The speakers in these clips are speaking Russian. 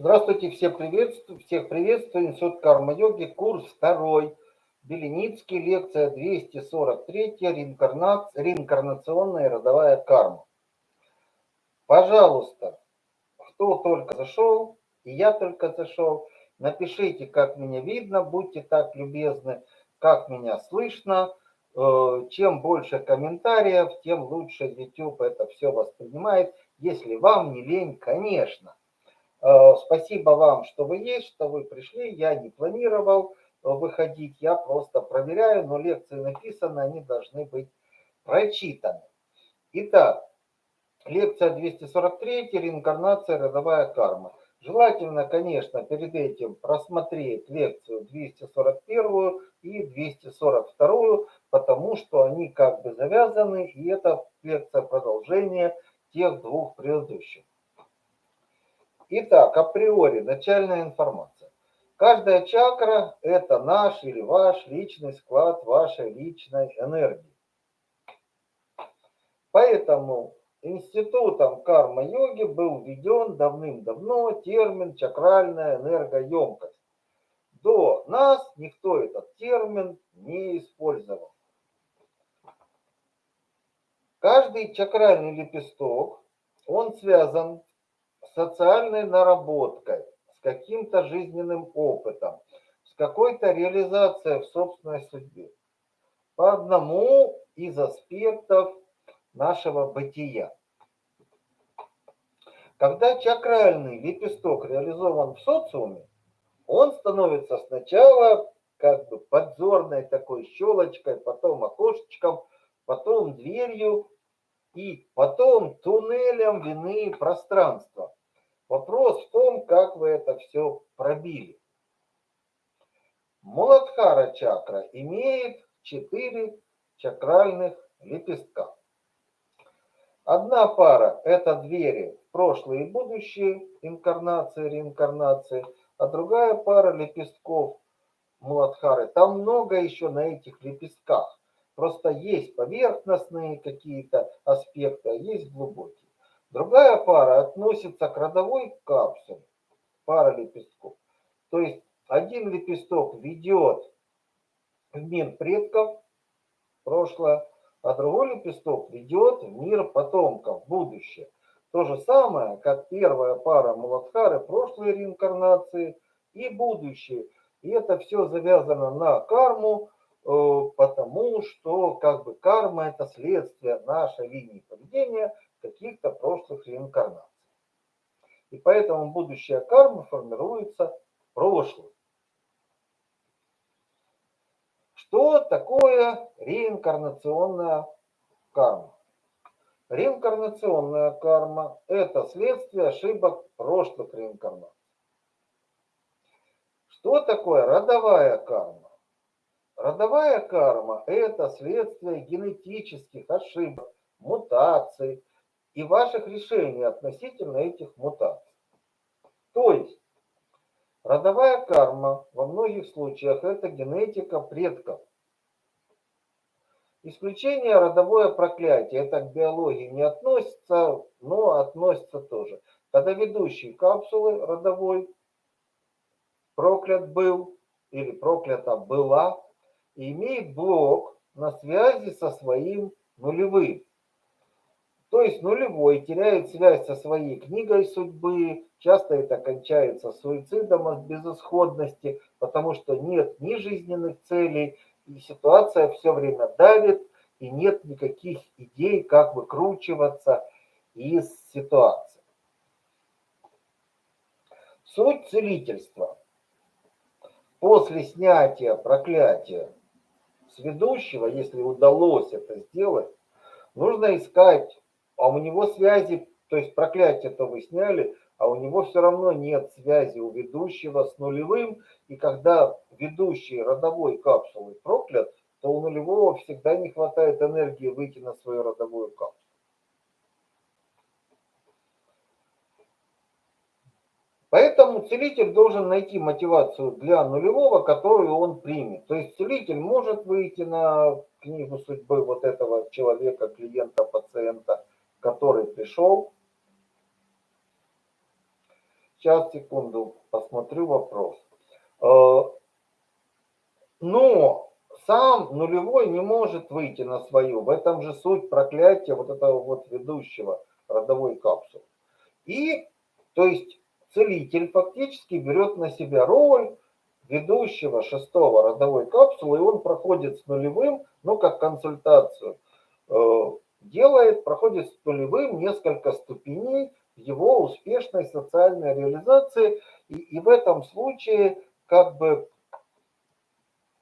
Здравствуйте, всех приветствую, всех приветствую. Институт карма-йоги, курс второй. Беленицкий, лекция 243, реинкарнация, реинкарнационная родовая карма. Пожалуйста, кто только зашел, и я только зашел, напишите, как меня видно, будьте так любезны, как меня слышно. Э, чем больше комментариев, тем лучше YouTube это все воспринимает. Если вам не лень, конечно. Э, спасибо вам, что вы есть, что вы пришли. Я не планировал э, выходить, я просто проверяю, но лекции написаны, они должны быть прочитаны. Итак, лекция 243, реинкарнация, родовая карма. Желательно, конечно, перед этим просмотреть лекцию 241 и 242, потому что они как бы завязаны, и это лекция продолжения тех двух предыдущих. Итак, априори начальная информация. Каждая чакра – это наш или ваш личный склад вашей личной энергии. Поэтому институтом карма-йоги был введен давным-давно термин чакральная энергоемкость. До нас никто этот термин не использовал. Каждый чакральный лепесток, он связан социальной наработкой, с каким-то жизненным опытом, с какой-то реализацией в собственной судьбе. По одному из аспектов нашего бытия. Когда чакральный лепесток реализован в социуме, он становится сначала как бы подзорной такой щелочкой, потом окошечком, потом дверью и потом туннелем вины пространства. Вопрос в том, как вы это все пробили. Муладхара чакра имеет четыре чакральных лепестка. Одна пара – это двери в прошлое и будущее, инкарнации, реинкарнации, а другая пара лепестков Муладхары. Там много еще на этих лепестках. Просто есть поверхностные какие-то аспекты, а есть глубокие. Другая пара относится к родовой капсуле, пара лепестков. То есть один лепесток ведет в мир предков, прошлое, а другой лепесток ведет в мир потомков, будущее. То же самое, как первая пара Муладхары, прошлой реинкарнации и будущее. И это все завязано на карму, э, потому что как бы карма это следствие нашей линии поведения – каких-то прошлых реинкарнаций. И поэтому будущая карма формируется в прошлом. Что такое реинкарнационная карма? Реинкарнационная карма – это следствие ошибок прошлых реинкарнаций. Что такое родовая карма? Родовая карма – это следствие генетических ошибок, мутаций, и ваших решений относительно этих мутаций. То есть родовая карма во многих случаях это генетика предков. Исключение родовое проклятие, это к биологии не относится, но относится тоже. Когда ведущий капсулы родовой проклят был или проклята была, и имеет блок на связи со своим нулевым. То есть нулевой теряет связь со своей книгой судьбы, часто это кончается суицидом от безысходности, потому что нет ни жизненных целей, и ситуация все время давит, и нет никаких идей, как выкручиваться из ситуации. Суть целительства. После снятия проклятия с ведущего, если удалось это сделать, нужно искать а у него связи, то есть проклятие-то вы сняли, а у него все равно нет связи у ведущего с нулевым, и когда ведущий родовой капсулой проклят, то у нулевого всегда не хватает энергии выйти на свою родовую капсулу. Поэтому целитель должен найти мотивацию для нулевого, которую он примет. То есть целитель может выйти на книгу судьбы вот этого человека, клиента, пациента, который пришел, Сейчас, секунду, посмотрю вопрос. Э, но сам нулевой не может выйти на свою. В этом же суть проклятия вот этого вот ведущего родовой капсулы. И, то есть, целитель фактически берет на себя роль ведущего шестого родовой капсулы, и он проходит с нулевым, ну, как консультацию, э, делает, проходит с нулевым несколько ступеней его успешной социальной реализации, и, и в этом случае как бы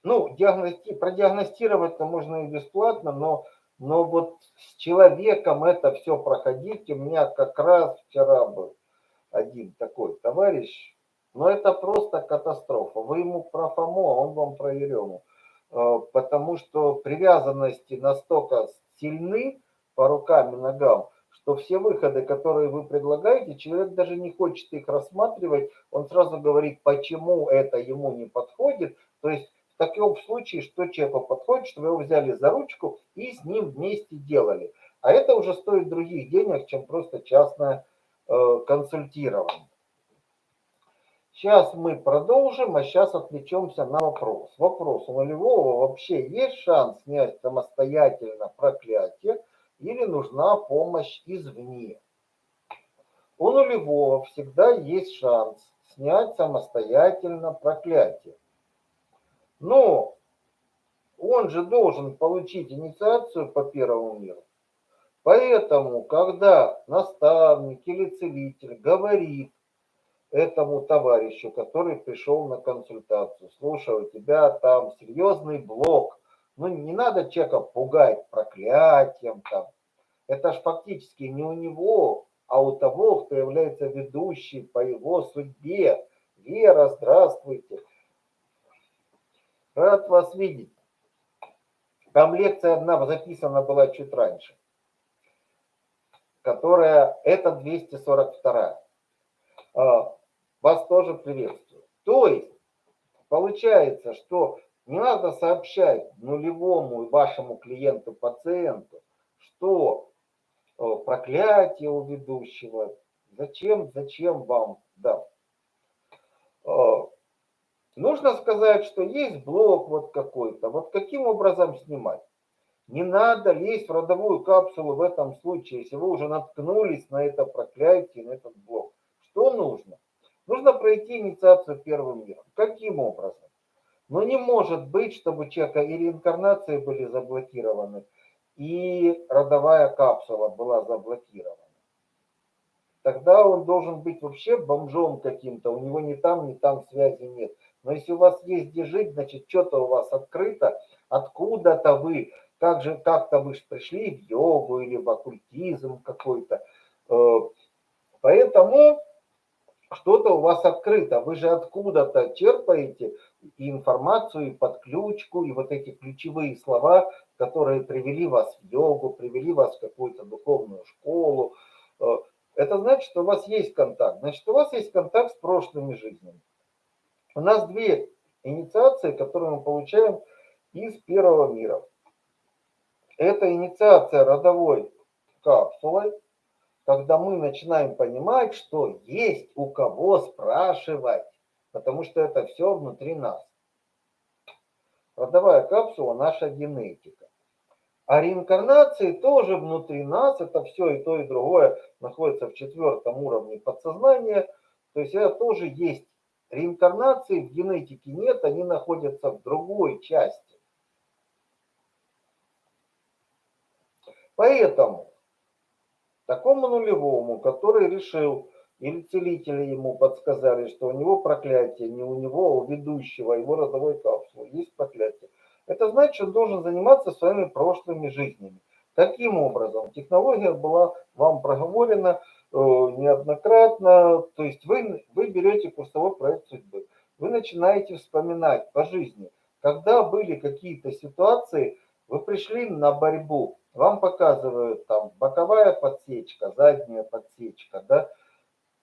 ну, диагности, продиагностировать-то можно и бесплатно, но, но вот с человеком это все проходить, у меня как раз вчера был один такой товарищ, но это просто катастрофа. Вы ему про ФОМО, а он вам про Ерему. Э, потому что привязанности настолько сильны по рукам и ногам, что все выходы, которые вы предлагаете, человек даже не хочет их рассматривать, он сразу говорит, почему это ему не подходит. То есть в таком случае, что человеку подходит, что вы его взяли за ручку и с ним вместе делали. А это уже стоит других денег, чем просто частное э, консультирование. Сейчас мы продолжим, а сейчас отвлечемся на вопрос. Вопрос, у нулевого вообще есть шанс снять самостоятельно проклятие или нужна помощь извне? У нулевого всегда есть шанс снять самостоятельно проклятие. Но он же должен получить инициацию по первому миру. Поэтому, когда наставник или целитель говорит этому товарищу, который пришел на консультацию, слушай, у тебя там серьезный блок, ну не надо человека пугать проклятием там. Это ж фактически не у него, а у того, кто является ведущим по его судьбе. Вера, здравствуйте. Рад вас видеть. Там лекция одна записана была чуть раньше, которая, это 242. А, вас тоже приветствую. То есть, получается, что не надо сообщать нулевому вашему клиенту, пациенту, что проклятие у ведущего, зачем, зачем вам, да. А, Нужно сказать, что есть блок вот какой-то. Вот каким образом снимать? Не надо лезть в родовую капсулу в этом случае, если вы уже наткнулись на это проклятие, на этот блок. Что нужно? Нужно пройти инициацию первым миром. Каким образом? Но не может быть, чтобы человека и реинкарнации были заблокированы, и родовая капсула была заблокирована. Тогда он должен быть вообще бомжом каким-то, у него ни там, ни там связи нет. Но если у вас есть где жить, значит, что-то у вас открыто, откуда-то вы, как же, как-то вы пришли в йогу или в оккультизм какой-то. Э, поэтому что-то у вас открыто. Вы же откуда-то черпаете и информацию, и подключку, и вот эти ключевые слова, которые привели вас в йогу, привели вас в какую-то духовную школу. Э, это значит, что у вас есть контакт. Значит, у вас есть контакт с прошлыми жизнями. У нас две инициации, которые мы получаем из первого мира. Это инициация родовой капсулой, когда мы начинаем понимать, что есть у кого спрашивать, потому что это все внутри нас. Родовая капсула – наша генетика. А реинкарнации тоже внутри нас, это все и то, и другое находится в четвертом уровне подсознания. То есть это тоже есть Реинкарнации в генетике нет, они находятся в другой части. Поэтому такому нулевому, который решил, или целители ему подсказали, что у него проклятие, не у него, а у ведущего его родовой капсулы есть проклятие. Это значит, он должен заниматься своими прошлыми жизнями. Таким образом, технология была вам проговорена, Э, неоднократно. То есть вы, вы берете курсовой проект судьбы, вы начинаете вспоминать по жизни, когда были какие-то ситуации, вы пришли на борьбу, вам показывают там боковая подсечка, задняя подсечка, да,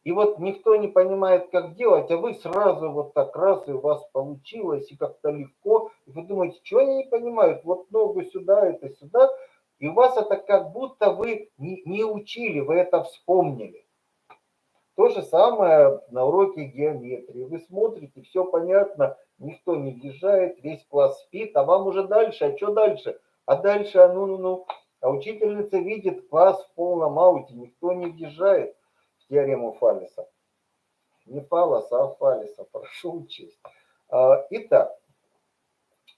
и вот никто не понимает, как делать, а вы сразу вот так раз, и у вас получилось, и как-то легко. И вы думаете, что они не понимают, вот ногу сюда, это сюда. И у вас это как будто вы не, не учили, вы это вспомнили. То же самое на уроке геометрии. Вы смотрите, все понятно, никто не въезжает, весь класс спит, а вам уже дальше, а что дальше? А дальше, а ну, ну, ну. А учительница видит класс в полном ауте, никто не въезжает в теорему Фаллиса. Не Фаллоса, а Фаллиса, прошу учесть. А, итак,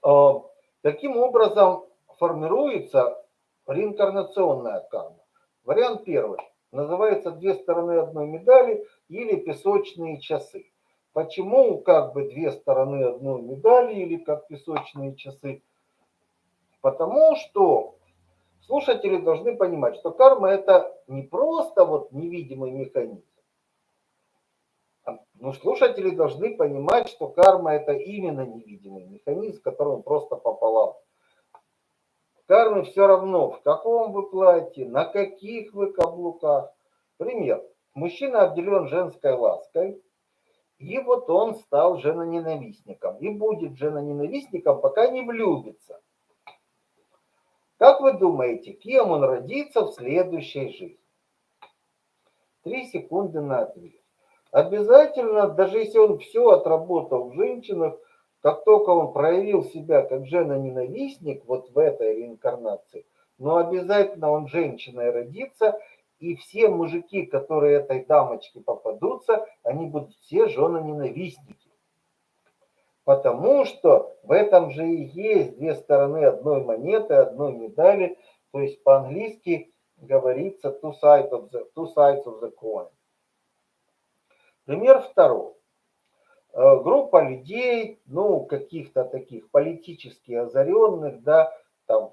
а, таким образом формируется реинкарнационная карма. Вариант первый. Называется «Две стороны одной медали» или «Песочные часы». Почему как бы две стороны одной медали или как песочные часы? Потому что слушатели должны понимать, что карма это не просто вот невидимый механизм. Но слушатели должны понимать, что карма это именно невидимый механизм, который он просто пополам. Карме все равно, в каком вы платье, на каких вы каблуках. Пример. Мужчина обделен женской лаской, и вот он стал женоненавистником. И будет женоненавистником, пока не влюбится. Как вы думаете, кем он родится в следующей жизни? Три секунды на ответ. Обязательно, даже если он все отработал в женщинах, как только он проявил себя как жена-ненавистник вот в этой реинкарнации, но обязательно он женщиной родится, и все мужики, которые этой дамочке попадутся, они будут все жены-ненавистники. Потому что в этом же и есть две стороны одной монеты, одной медали. То есть по-английски говорится two sides of the, two sides of the coin. Пример второй. Э, группа людей, ну, каких-то таких политически озаренных, да, там,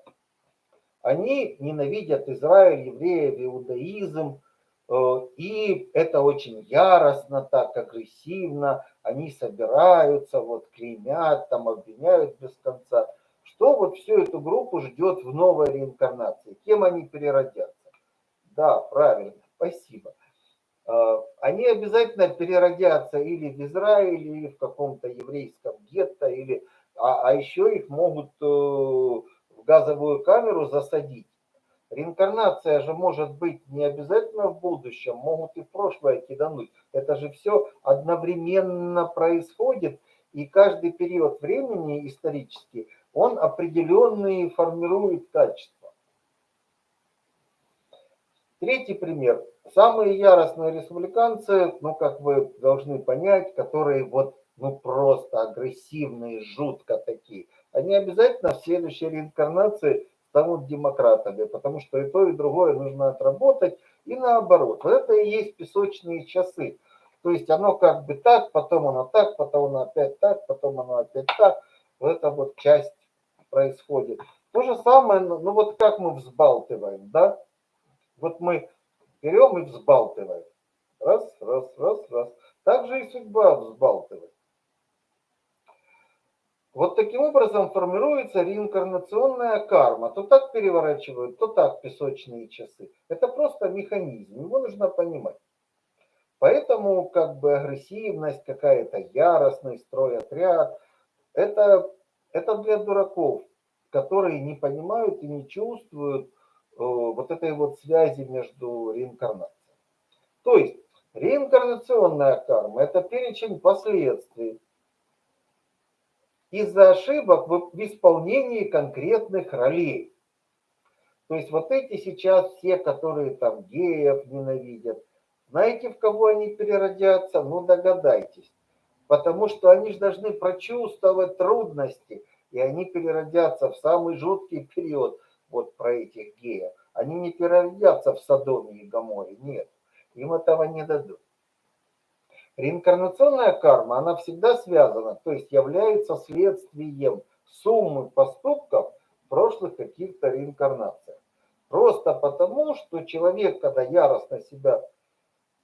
они ненавидят Израиль, евреев, иудаизм, и это очень яростно, так агрессивно, они собираются, вот клеймят, там обвиняют без конца. Что вот всю эту группу ждет в новой реинкарнации? Кем они переродятся? Да, правильно, спасибо. А, они обязательно переродятся или в Израиле, или в каком-то еврейском гетто, или, а, а еще их могут э, в газовую камеру засадить. Реинкарнация же может быть не обязательно в будущем, могут и в прошлое кидануть. Это же все одновременно происходит, и каждый период времени исторически, он определенные формирует качества. Третий пример. Самые яростные республиканцы, ну, как вы должны понять, которые вот, ну, просто агрессивные, жутко такие, они обязательно в следующей реинкарнации станут демократами, потому что и то, и другое нужно отработать, и наоборот. Вот это и есть песочные часы. То есть оно как бы так, потом оно так, потом оно опять так, потом оно опять так. Вот это вот часть происходит. То же самое, ну, ну вот как мы взбалтываем, да? Вот мы берем и взбалтываем. Раз, раз, раз, раз. Так же и судьба взбалтывает. Вот таким образом формируется реинкарнационная карма. То так переворачивают, то так песочные часы. Это просто механизм, его нужно понимать. Поэтому как бы агрессивность, какая-то яростность, стройотряд, это, это для дураков, которые не понимают и не чувствуют, Э, вот этой вот связи между реинкарнацией. То есть реинкарнационная карма – это перечень последствий из-за ошибок в исполнении конкретных ролей. То есть вот эти сейчас все, которые там геев ненавидят, знаете, в кого они переродятся? Ну, догадайтесь. Потому что они же должны прочувствовать трудности, и они переродятся в самый жуткий период – вот про этих геев, они не переродятся в Содоме и Гаморе, нет, им этого не дадут. Реинкарнационная карма, она всегда связана, то есть является следствием суммы поступков прошлых каких-то реинкарнациях. Просто потому, что человек, когда яростно себя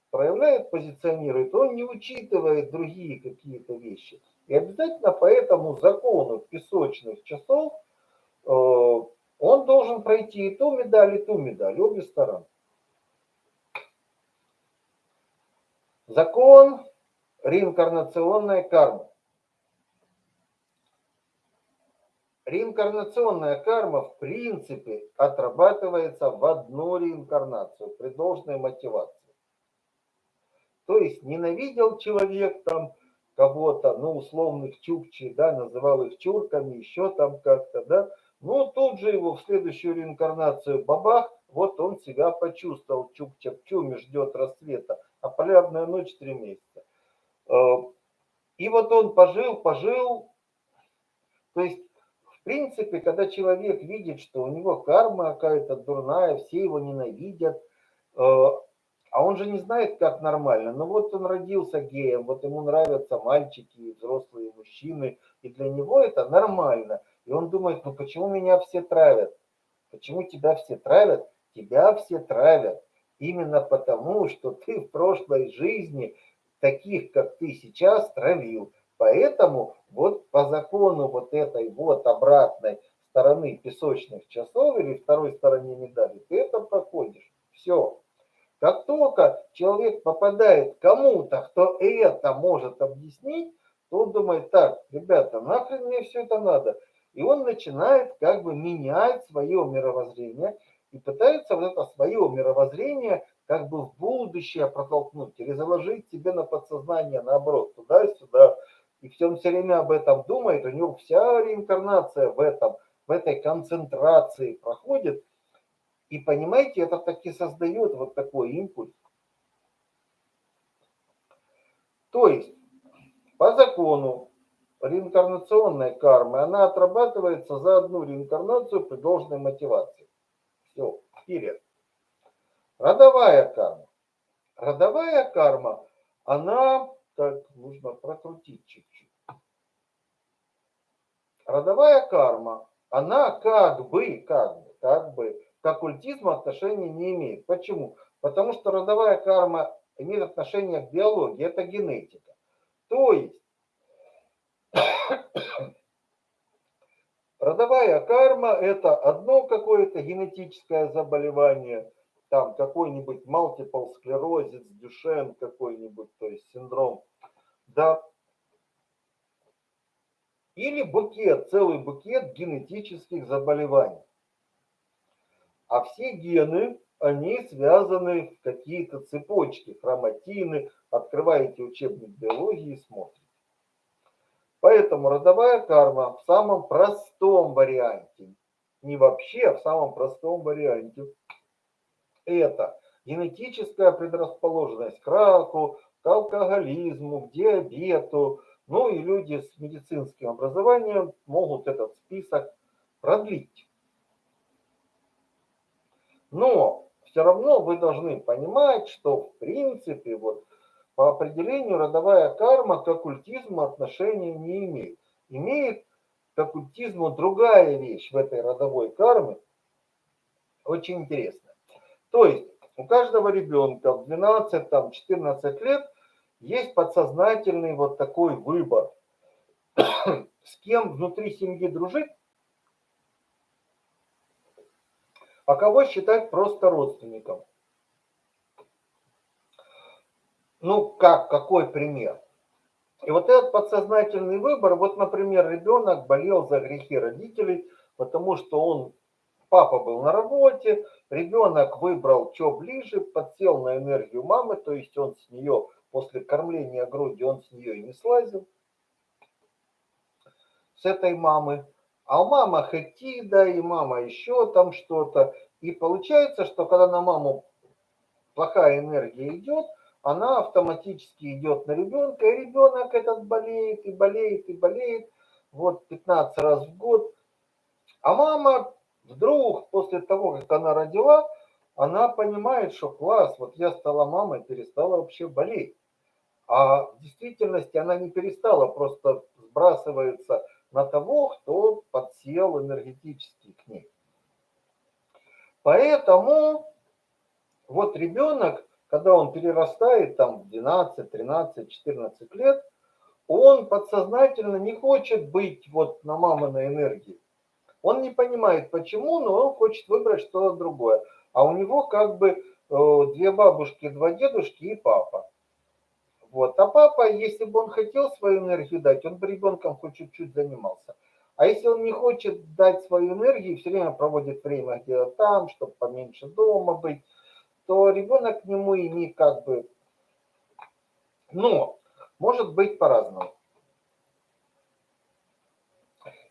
проявляет, позиционирует, он не учитывает другие какие-то вещи. И обязательно по этому закону песочных часов э, он должен пройти и ту медаль, и ту медаль, обе стороны. Закон реинкарнационной кармы. Реинкарнационная карма в принципе отрабатывается в одну реинкарнацию при должной мотивации. То есть ненавидел человек там кого-то, ну, условных чукчи, да, называл их чурками, еще там как-то, да. Ну, тут же его в следующую реинкарнацию бабах, вот он себя почувствовал, чукча в чуме ждет рассвета, а полярная ночь три месяца. Э, и вот он пожил, пожил, то есть в принципе, когда человек видит, что у него карма какая-то дурная, все его ненавидят, э, а он же не знает, как нормально. Ну вот он родился геем, вот ему нравятся мальчики, взрослые мужчины, и для него это нормально. И он думает, ну почему меня все травят? Почему тебя все травят? Тебя все травят именно потому, что ты в прошлой жизни таких, как ты сейчас, травил. Поэтому вот по закону вот этой вот обратной стороны песочных часов или второй стороне медали, ты это проходишь. Все. Как только человек попадает кому-то, кто это может объяснить, то он думает, так, ребята, нахрен мне все это надо? И он начинает как бы менять свое мировоззрение и пытается вот это свое мировоззрение как бы в будущее протолкнуть или заложить себе на подсознание наоборот, туда и сюда. И все он все время об этом думает, у него вся реинкарнация в этом, в этой концентрации проходит, и понимаете, это таки создает вот такой импульс. То есть, по закону реинкарнационной кармы, она отрабатывается за одну реинкарнацию при должной мотивации. Все, вперед. Родовая карма. Родовая карма, она, так, нужно прокрутить чуть-чуть. Родовая карма, она как бы, как бы, как бы к оккультизму отношения не имеет. Почему? Потому что родовая карма имеет отношение к биологии, это генетика. То есть родовая карма это одно какое-то генетическое заболевание, там какой-нибудь multiple склерозис, дюшен какой-нибудь, то есть синдром, да, или букет, целый букет генетических заболеваний. А все гены, они связаны в какие-то цепочки, хроматины. Открываете учебник биологии и смотрите. Поэтому родовая карма в самом простом варианте, не вообще, а в самом простом варианте, это генетическая предрасположенность к раку, к алкоголизму, к диабету. Ну и люди с медицинским образованием могут этот список продлить. Но все равно вы должны понимать, что в принципе вот по определению родовая карма к оккультизму отношения не имеет. Имеет к оккультизму другая вещь в этой родовой карме, очень интересная. То есть у каждого ребенка в 12-14 лет есть подсознательный вот такой выбор, с кем внутри семьи дружить, а кого считать просто родственником. Ну, как, какой пример? И вот этот подсознательный выбор, вот, например, ребенок болел за грехи родителей, потому что он, папа был на работе, ребенок выбрал, что ближе, подсел на энергию мамы, то есть он с нее, после кормления груди, он с нее и не слазил, с этой мамы а мама хетида, и мама еще там что-то. И получается, что когда на маму плохая энергия идет, она автоматически идет на ребенка, и ребенок этот болеет, и болеет, и болеет, вот 15 раз в год. А мама вдруг, после того, как она родила, она понимает, что класс, вот я стала мамой, перестала вообще болеть. А в действительности она не перестала, просто сбрасывается на того, кто подсел энергетически к ней. Поэтому вот ребенок, когда он перерастает там в 12, 13, 14 лет, он подсознательно не хочет быть вот на маминой энергии. Он не понимает почему, но он хочет выбрать что-то другое. А у него как бы э, две бабушки, два дедушки и папа. Вот. А папа, если бы он хотел свою энергию дать, он бы ребенком хоть чуть-чуть занимался. А если он не хочет дать свою энергию, все время проводит время где-то там, чтобы поменьше дома быть, то ребенок к нему и не как бы Но может быть по-разному.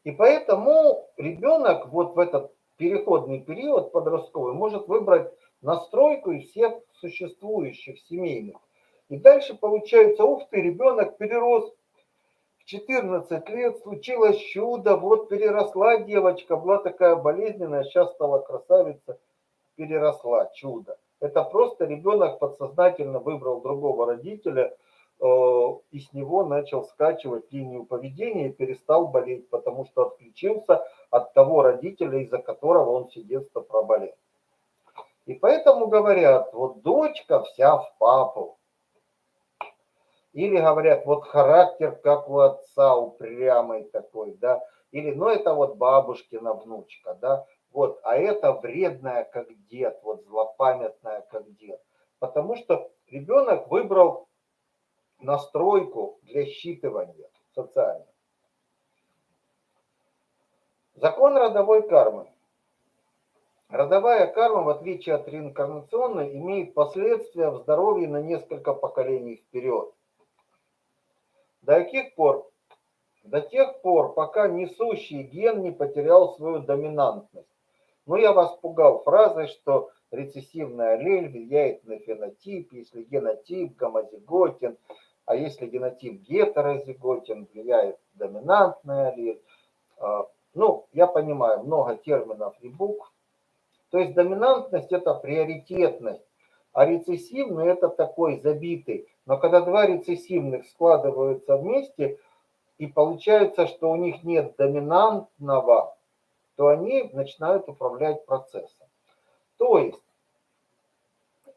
И поэтому ребенок вот в этот переходный период подростковый может выбрать настройку из всех существующих семейных. И дальше получается, ух ты, ребенок перерос в 14 лет, случилось чудо, вот переросла девочка, была такая болезненная, сейчас стала красавица, переросла, чудо. Это просто ребенок подсознательно выбрал другого родителя, э, и с него начал скачивать линию поведения и перестал болеть, потому что отключился от того родителя, из-за которого он все детство проболел. И поэтому говорят, вот дочка вся в папу. Или говорят, вот характер как у отца, упрямый такой, да. Или, ну это вот бабушкина внучка, да. Вот, а это вредная как дед, вот злопамятная как дед. Потому что ребенок выбрал настройку для считывания социально. Закон родовой кармы. Родовая карма, в отличие от реинкарнационной, имеет последствия в здоровье на несколько поколений вперед. До каких пор? До тех пор, пока несущий ген не потерял свою доминантность. Но я вас пугал фразой, что рецессивная аллель влияет на фенотип, если генотип гомозиготен, а если генотип гетерозиготен, влияет доминантная аллель. А, ну, я понимаю, много терминов и букв, то есть доминантность это приоритетность, а рецессивный это такой забитый. Но когда два рецессивных складываются вместе, и получается, что у них нет доминантного, то они начинают управлять процессом. То есть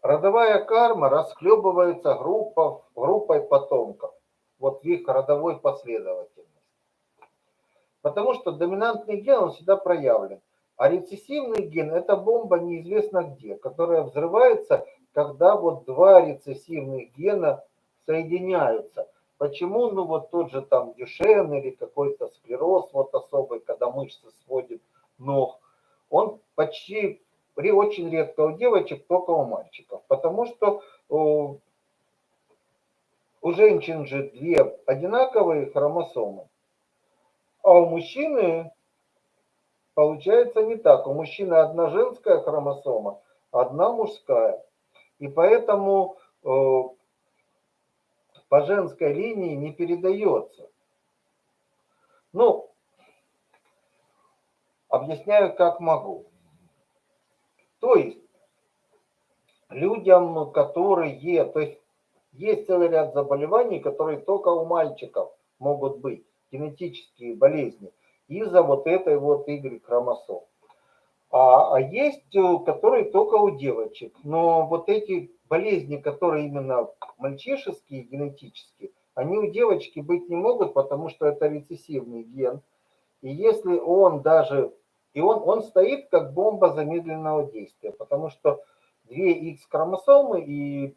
родовая карма расхлебывается группа, группой потомков, вот в их родовой последовательности. Потому что доминантный ген, он всегда проявлен. А рецессивный ген – это бомба неизвестно где, которая взрывается, когда вот два рецессивных гена соединяются. Почему? Ну вот тот же там дюшен или какой-то склероз вот особый, когда мышцы сводит ног, он почти очень редко у девочек, только у мальчиков. Потому что у, у женщин же две одинаковые хромосомы, а у мужчины Получается не так. У мужчины одна женская хромосома, одна мужская. И поэтому э, по женской линии не передается. Ну, объясняю, как могу. То есть, людям, которые, то есть, есть целый ряд заболеваний, которые только у мальчиков могут быть, генетические болезни из-за вот этой вот Y-хромосом. А, а есть, э, которые только у девочек. Но вот эти болезни, которые именно мальчишеские, генетические, они у девочки быть не могут, потому что это рецессивный ген. И если он даже, и он, он стоит как бомба замедленного действия, потому что две X хромосомы и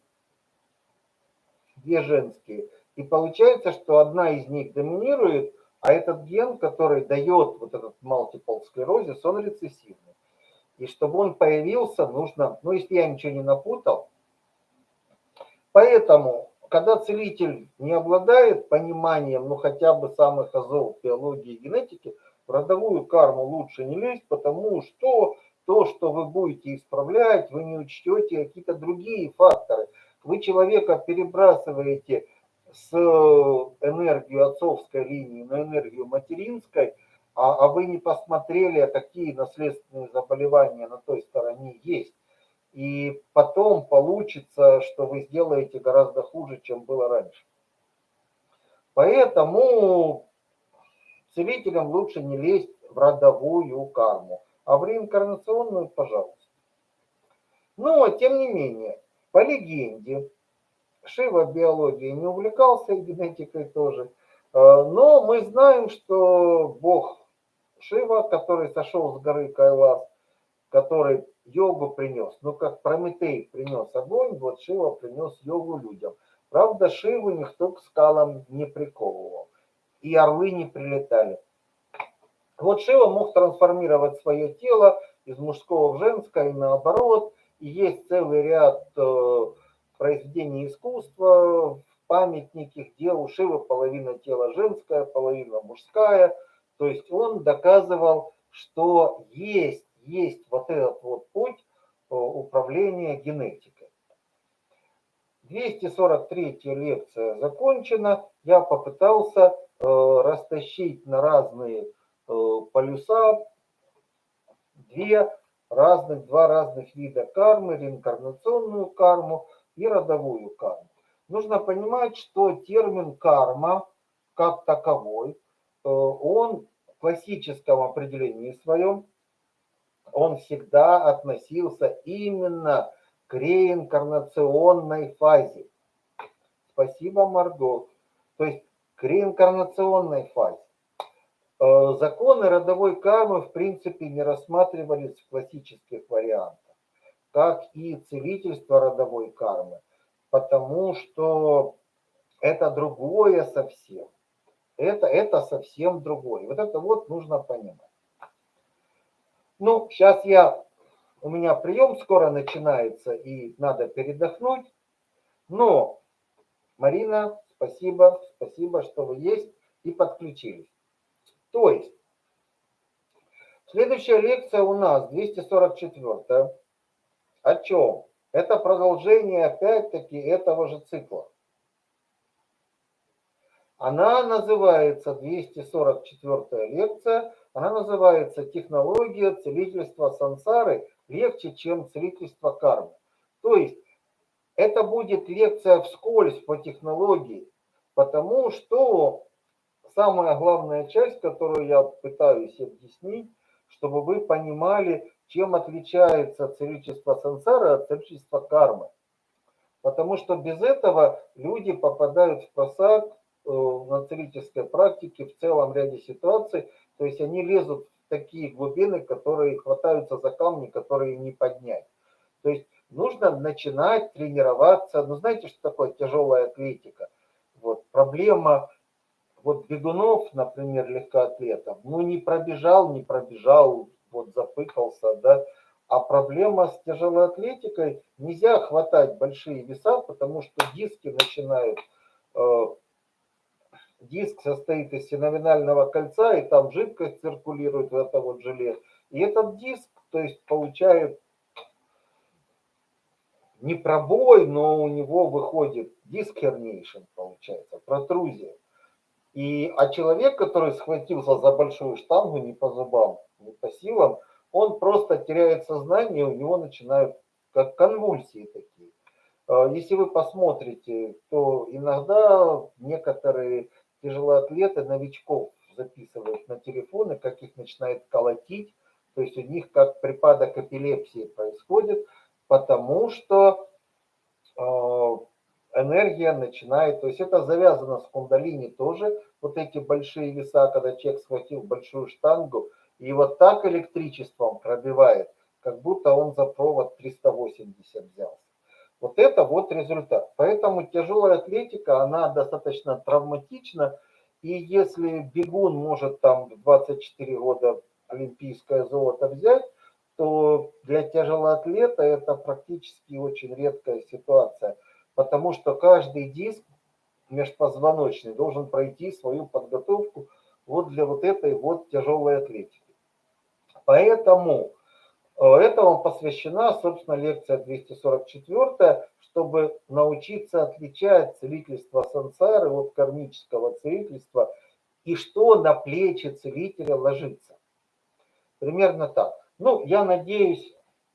две женские. И получается, что одна из них доминирует, а этот ген, который дает вот этот multiple склерозис, он рецессивный. И чтобы он появился, нужно, ну если я ничего не напутал, поэтому, когда целитель не обладает пониманием, ну хотя бы самых азов биологии и генетики, в родовую карму лучше не лезть, потому что то, что вы будете исправлять, вы не учтете какие-то другие факторы. Вы человека перебрасываете с э, энергию отцовской линии на энергию материнской, а, а вы не посмотрели, а какие наследственные заболевания на той стороне есть. И потом получится, что вы сделаете гораздо хуже, чем было раньше. Поэтому целителям лучше не лезть в родовую карму, а в реинкарнационную, пожалуйста. Но, тем не менее, по легенде, Шива биологией не увлекался, генетикой тоже. Э, но мы знаем, что бог Шива, который сошел с горы Кайлас, который йогу принес, ну как Прометей принес огонь, вот Шива принес йогу людям. Правда, Шиву никто к скалам не приковывал, и орлы не прилетали. Вот Шива мог трансформировать свое тело из мужского в женское и наоборот, и есть целый ряд э, произведений искусства, в памятники, где у Шивы половина тела женская, половина мужская. То есть он доказывал, что есть, есть вот этот вот путь э, управления генетикой. 243 лекция закончена. Я попытался растащить на разные э, полюса две разных, два разных вида кармы, реинкарнационную карму и родовую карму. Нужно понимать, что термин карма как таковой, э, он в классическом определении своем, он всегда относился именно к реинкарнационной фазе. Спасибо, Марго. То есть реинкарнационной фазе. Э, законы родовой кармы в принципе не рассматривались в классических вариантах, как и целительство родовой кармы, потому что это другое совсем. Это, это совсем другое. Вот это вот нужно понимать. Ну, сейчас я, у меня прием скоро начинается и надо передохнуть. Но, Марина, спасибо, спасибо, что вы есть и подключились. То есть, следующая лекция у нас 244. О чем? Это продолжение опять-таки этого же цикла. Она называется, 244 лекция, она называется «Технология целительства сансары легче, чем целительство кармы». То есть, это будет лекция вскользь по технологии, потому что самая главная часть, которую я пытаюсь объяснить, чтобы вы понимали, чем отличается целительство сансары от целительства кармы. Потому что без этого люди попадают в просак э, на целительской практике в целом ряде ситуаций. То есть они лезут в такие глубины, которые хватаются за камни, которые не поднять. То есть нужно начинать тренироваться. Ну, знаете, что такое тяжелая атлетика? Вот проблема вот бегунов, например, легкоатлетов, ну не пробежал, не пробежал, вот запыкался, да. А проблема с тяжелой атлетикой, нельзя хватать большие веса, потому что диски начинают, э, диск состоит из синовинального кольца, и там жидкость циркулирует в это вот желе. И этот диск, то есть получает не пробой, но у него выходит диск herniation, получается, протрузия. И, а человек, который схватился за большую штангу не по зубам, не по силам, он просто теряет сознание, у него начинают как конвульсии такие. А, если вы посмотрите, то иногда некоторые тяжелоатлеты новичков записывают на телефоны, как их начинает колотить, то есть у них как припадок эпилепсии происходит, потому что а, энергия начинает, то есть это завязано с кундалини тоже, вот эти большие веса, когда человек схватил большую штангу, и вот так электричеством пробивает, как будто он за провод 380 взялся. Вот это вот результат. Поэтому тяжелая атлетика, она достаточно травматична, и если бегун может там в 24 года олимпийское золото взять, то для тяжелоатлета это практически очень редкая ситуация – потому что каждый диск межпозвоночный должен пройти свою подготовку вот для вот этой вот тяжелой атлетики. Поэтому э, этому посвящена, собственно, лекция 244, чтобы научиться отличать целительство сансары от кармического целительства и что на плечи целителя ложится. Примерно так. Ну, я надеюсь...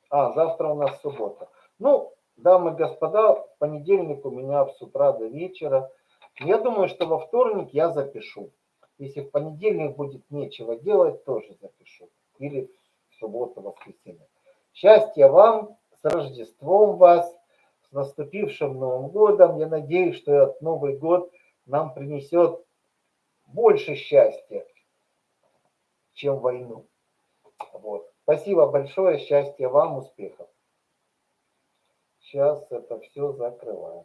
А, завтра у нас суббота. Ну, Дамы и господа, понедельник у меня с утра до вечера. Я думаю, что во вторник я запишу. Если в понедельник будет нечего делать, тоже запишу. Или в субботу, воскресенье. Счастья вам, с Рождеством вас, с наступившим Новым годом. Я надеюсь, что этот Новый год нам принесет больше счастья, чем войну. Вот. Спасибо большое, счастья вам, успехов. Сейчас это все закрываем.